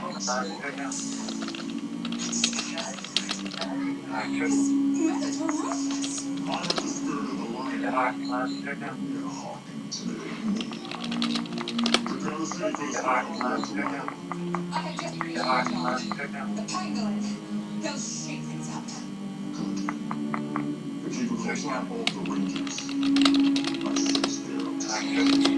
When Darshi returns, he will be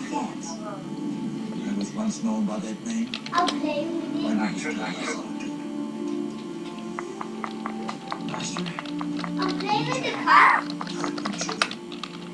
Master. I was once known by that name. I'll play with you. name is Travis. Master, I'll play with the car.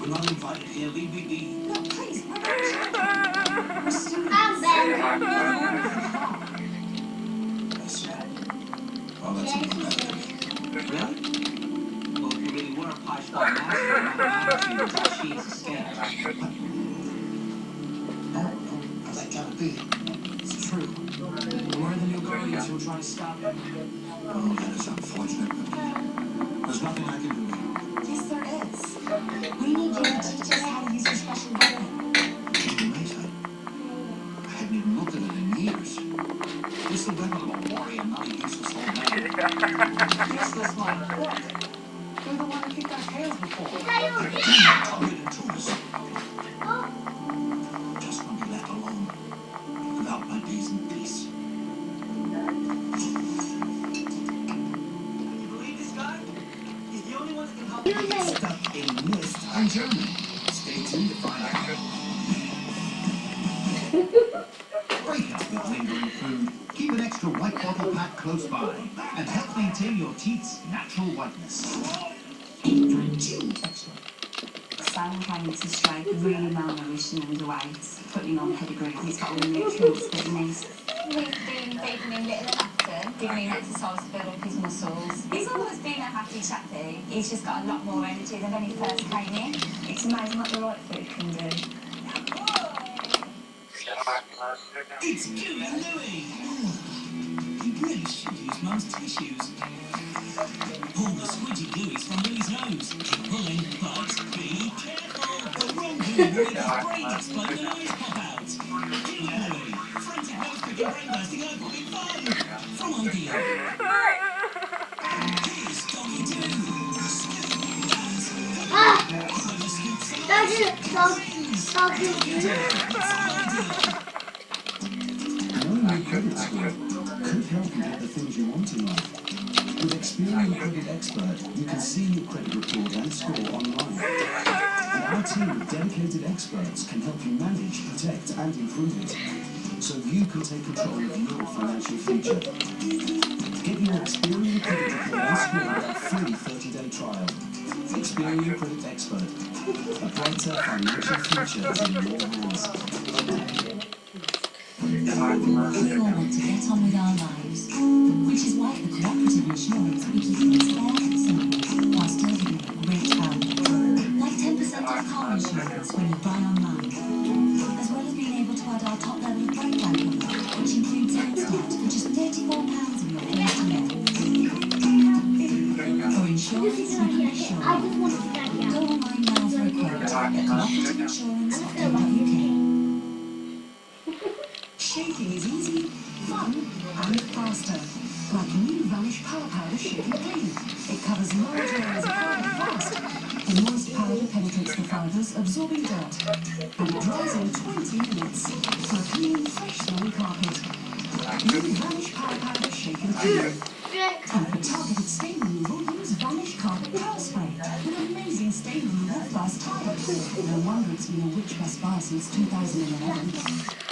we're not invited here. Leave me be. No, please, not. I'm better. That's right. Well, that's. Really? Well, if you really were a Pai Zhua master, I would imagine that she's escaped. No, no, that can't be. It's true. We're the new guardians who are trying to stop him? Oh, that is unfortunate, but there's nothing I can do. Yes, there is. We need you to teach us how to use your special weapon. Wait, I, I haven't even looked at it in years. This will weapon of a warrior, not a useless old man. Useless one. What? You're the one who kicked our tails before. Keep an extra white bottle pack close by and help maintain your teeth's natural whiteness. Excellent. Simon came strike really malnourished and underweight, putting on pedigree. He's got all the nutrients that he needs. He's been feeding him little and often, giving him exercise to build up his muscles. He's always been a happy chappy. He's just got a lot more energy than when he first came in. It's amazing what the right food can do. It's Gooey Louie! You really should use Mum's tissues. Pull the squidgy gooeys from Louie's nose. Keep pulling, but be careful! The wrong Gooey will his brain explode and eyes pop out. Gooey Louie! Frantic nose-picking brain bursting eye-popping fun! From Odeon. Here's ah. You get the things you want in life. With Experian Credit Expert, you can see your credit report and score online. And our team of dedicated experts can help you manage, protect, and improve it, so you can take control of your financial future. Get your Experian Credit report and score a free 30-day trial. Experian Credit Expert. A brighter financial future in your hands. We all want to get on with our lives, which is why the cooperative insurance we keep things fair and simple, whilst delivering great value. Like 10% off car insurance when you buy online, as well as being able to add our top level of breakdown cover, which includes start for just £34 of your first year. For insurance you can be I just want to stand Go online now for a quote at cooperativeinsurance.co.uk. It covers large areas of fast. The moist powder penetrates the fibres, absorbing dirt. And it dries in 20 minutes for a clean, fresh smelling carpet. New Vanish Power Powder Shaking Clean. And for targeted stain removal, use Vanish Carpet Power Spray with amazing stain removal fast time. No wonder it's been a Which Best Buy since 2011.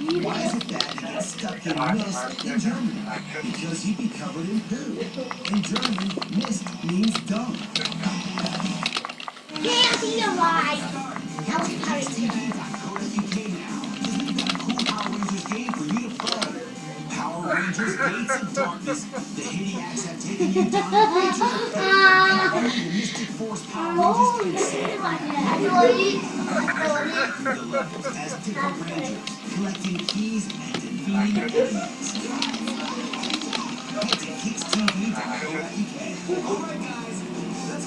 Why is it bad to get stuck in a mist in Germany? Because you'd be covered in poo. In German, mist means dung. Can't be. That was. Power Rangers game for you to play. Power Rangers Gates of Darkness. The Hidiacs have taken you down the Ranger. Only the Mystic Force Power Rangers the levels as different Rangers, collecting keys and defeating enemies. Head to KidsTV.co.uk. Alright guys, let's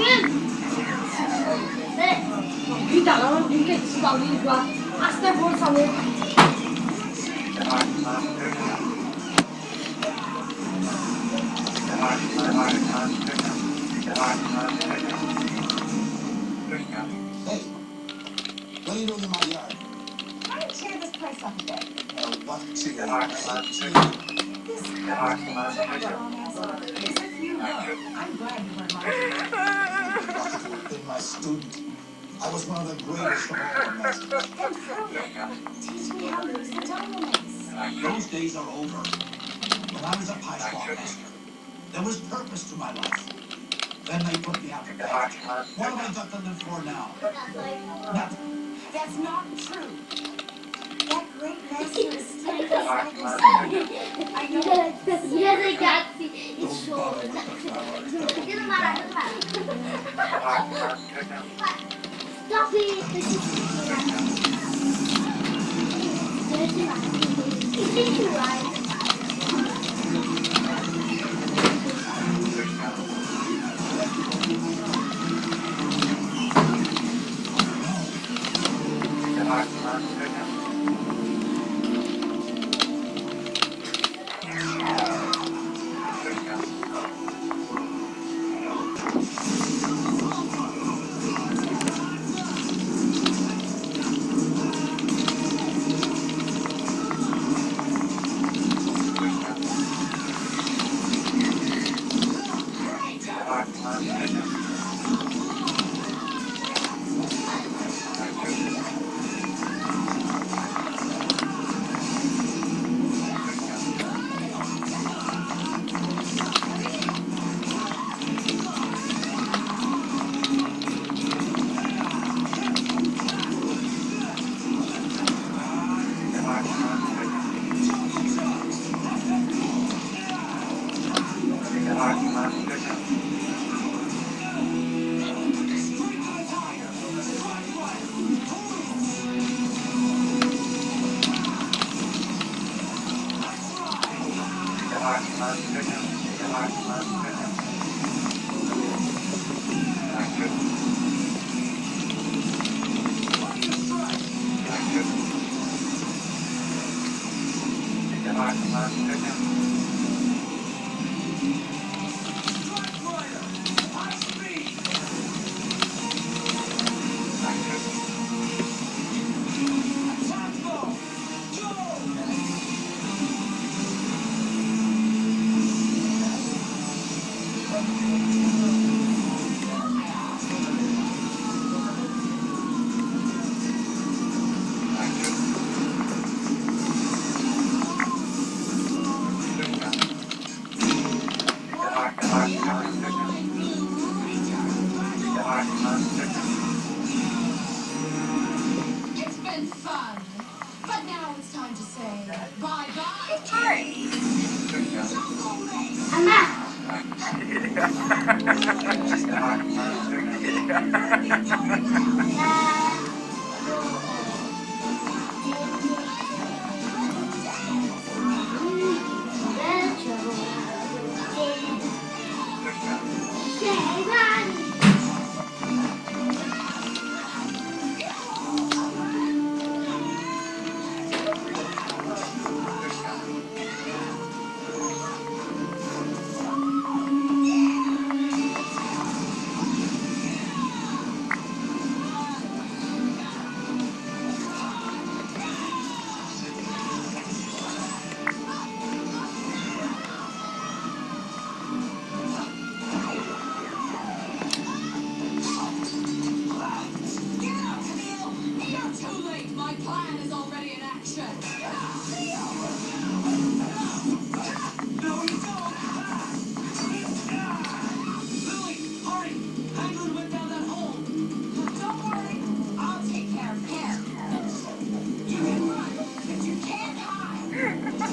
Hey. Let me che si my yard. Why don't you this place up a bit? This is I was one of the greatest of all masters. Teach me how to use the. Those days are over. When I was a Pai Zhua master, there was purpose to my life. Then they put me out to bed. What have I got to live for now? Nothing. That's not true. That great master is still inside your Strike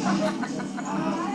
ああ。